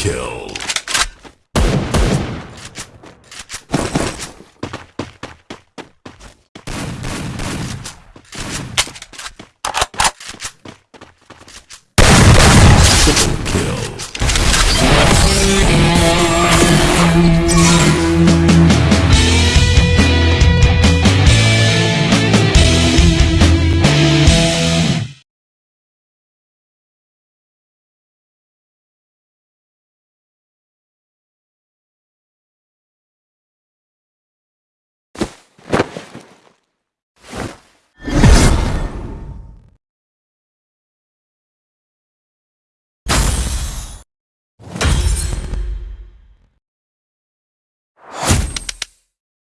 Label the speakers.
Speaker 1: kill.